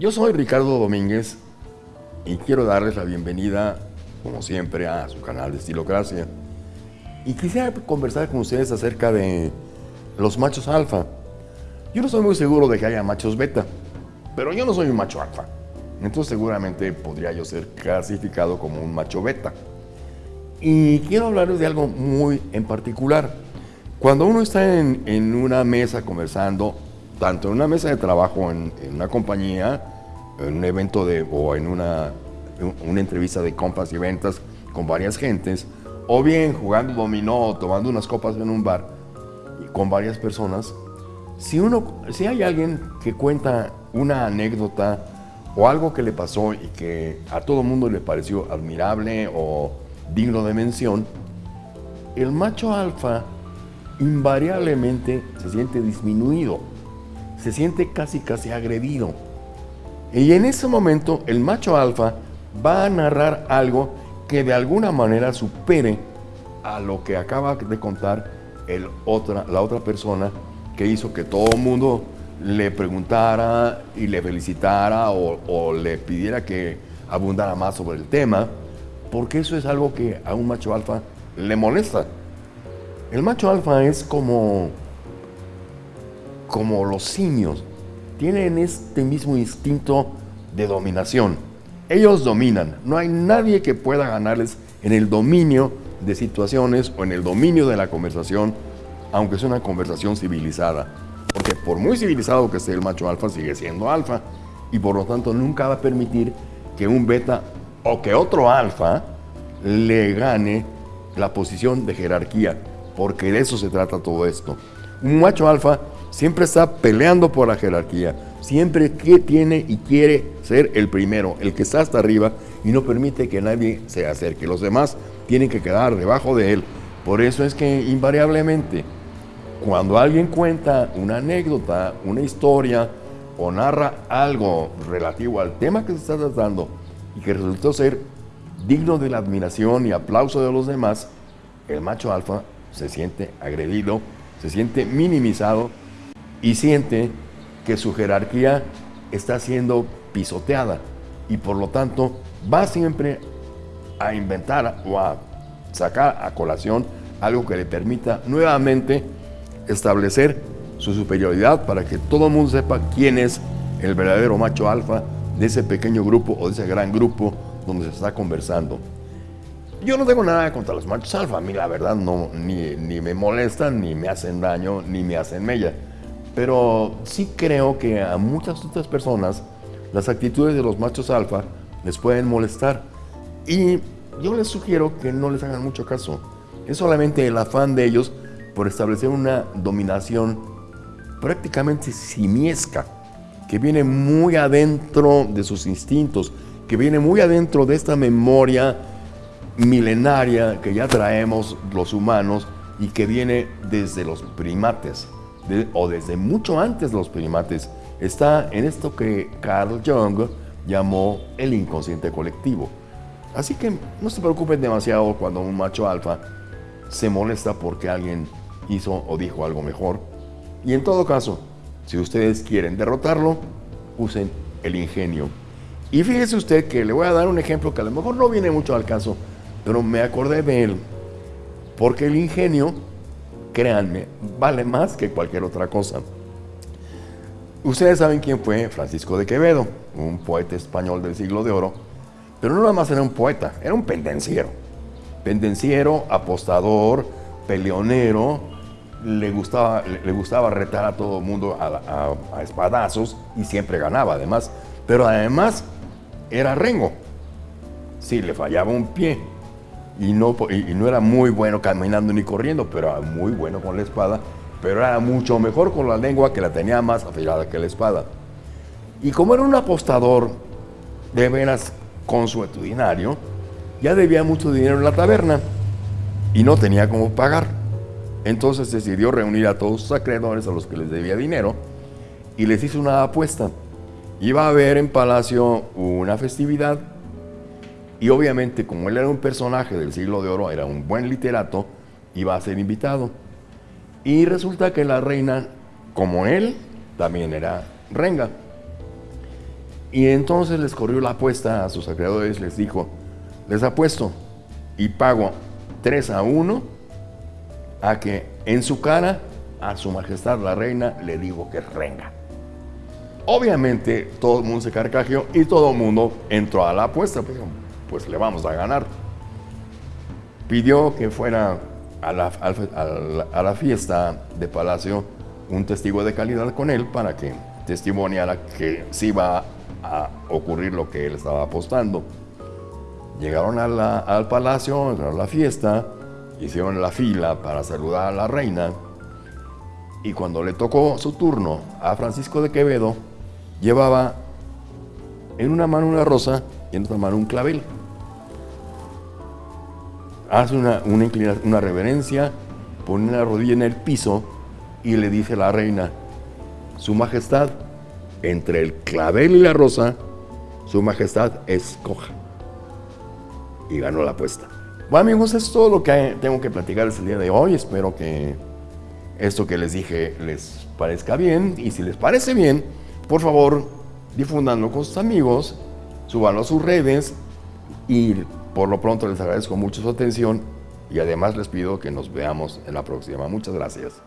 Yo soy Ricardo Domínguez y quiero darles la bienvenida, como siempre, a su canal de Estilocracia. Y quisiera conversar con ustedes acerca de los machos alfa. Yo no soy muy seguro de que haya machos beta, pero yo no soy un macho alfa. Entonces seguramente podría yo ser clasificado como un macho beta. Y quiero hablarles de algo muy en particular. Cuando uno está en, una mesa conversando, tanto en una mesa de trabajo, en, una compañía, en un evento de, o en una, una entrevista de compras y ventas con varias gentes, o bien jugando dominó, tomando unas copas en un bar con varias personas, si, uno, si hay alguien que cuenta una anécdota o algo que le pasó y que a todo mundo le pareció admirable o digno de mención, el macho alfa invariablemente se siente disminuido, se siente casi casi agredido. Y en ese momento el macho alfa va a narrar algo que de alguna manera supere a lo que acaba de contar el otra, la otra persona que hizo que todo el mundo le preguntara y le felicitara o, o le pidiera que abundara más sobre el tema, porque eso es algo que a un macho alfa le molesta. El macho alfa es como, como los simios, tienen este mismo instinto de dominación. Ellos dominan, no hay nadie que pueda ganarles en el dominio de situaciones o en el dominio de la conversación, aunque sea una conversación civilizada. Porque por muy civilizado que sea el macho alfa, sigue siendo alfa y por lo tanto nunca va a permitir que un beta o que otro alfa le gane la posición de jerarquía porque de eso se trata todo esto. Un macho alfa siempre está peleando por la jerarquía, siempre que tiene y quiere ser el primero, el que está hasta arriba y no permite que nadie se acerque. Los demás tienen que quedar debajo de él. Por eso es que invariablemente, cuando alguien cuenta una anécdota, una historia o narra algo relativo al tema que se está tratando y que resultó ser digno de la admiración y aplauso de los demás, el macho alfa se siente agredido, se siente minimizado y siente que su jerarquía está siendo pisoteada y por lo tanto va siempre a inventar o a sacar a colación algo que le permita nuevamente establecer su superioridad para que todo el mundo sepa quién es el verdadero macho alfa de ese pequeño grupo o de ese gran grupo donde se está conversando. Yo no tengo nada contra los machos alfa, a mí la verdad no, ni, ni, me molestan, ni me hacen daño, ni me hacen mella. Pero sí creo que a muchas otras personas las actitudes de los machos alfa les pueden molestar. Y yo les sugiero que no les hagan mucho caso. Es solamente el afán de ellos por establecer una dominación prácticamente simiesca, que viene muy adentro de sus instintos, que viene muy adentro de esta memoria milenaria que ya traemos los humanos y que viene desde los primates, o desde mucho antes de los primates, está en esto que Carl Jung llamó el inconsciente colectivo. Así que no se preocupen demasiado cuando un macho alfa se molesta porque alguien hizo o dijo algo mejor. Y en todo caso, si ustedes quieren derrotarlo, usen el ingenio. Y fíjese usted que le voy a dar un ejemplo que a lo mejor no viene mucho al caso, pero me acordé de él, porque el ingenio, créanme, vale más que cualquier otra cosa. Ustedes saben quién fue Francisco de Quevedo, un poeta español del siglo de oro, pero no nada más era un poeta, era un pendenciero. Pendenciero, apostador, peleonero, le gustaba, le, gustaba retar a todo el mundo a, a espadazos y siempre ganaba además, pero además era rengo. Si le fallaba un pie, y no, y no era muy bueno caminando ni corriendo, pero era muy bueno con la espada, pero era mucho mejor con la lengua que la tenía más afilada que la espada. Y como era un apostador de veras consuetudinario, ya debía mucho dinero en la taberna y no tenía cómo pagar. Entonces decidió reunir a todos sus acreedores a los que les debía dinero y les hizo una apuesta. Iba a haber en Palacio una festividad y obviamente, como él era un personaje del siglo de oro, era un buen literato, iba a ser invitado. Y resulta que la reina, como él, también era renga. Y entonces les corrió la apuesta a sus acreedores, les dijo, les apuesto y pago 3 a 1 a que en su cara a su majestad la reina le digo que renga. Obviamente todo el mundo se carcajeó y todo el mundo entró a la apuesta, pues, pues le vamos a ganar. Pidió que fuera a la, a la fiesta de Palacio un testigo de calidad con él para que testimoniara que sí iba a ocurrir lo que él estaba apostando. Llegaron al palacio, a la fiesta, hicieron la fila para saludar a la reina y cuando le tocó su turno a Francisco de Quevedo, llevaba en una mano una rosa y en otra mano un clavel. Hace una, una, reverencia, pone la rodilla en el piso y le dice a la reina, Su Majestad, entre el clavel y la rosa, Su Majestad escoja. Y ganó la apuesta. Bueno amigos, es todo lo que tengo que platicarles el día de hoy. Espero que esto que les dije les parezca bien. Y si les parece bien, por favor, difúndanlo con sus amigos, súbanlo a sus redes. Y por lo pronto les agradezco mucho su atención. Y además les pido que nos veamos en la próxima. Muchas gracias.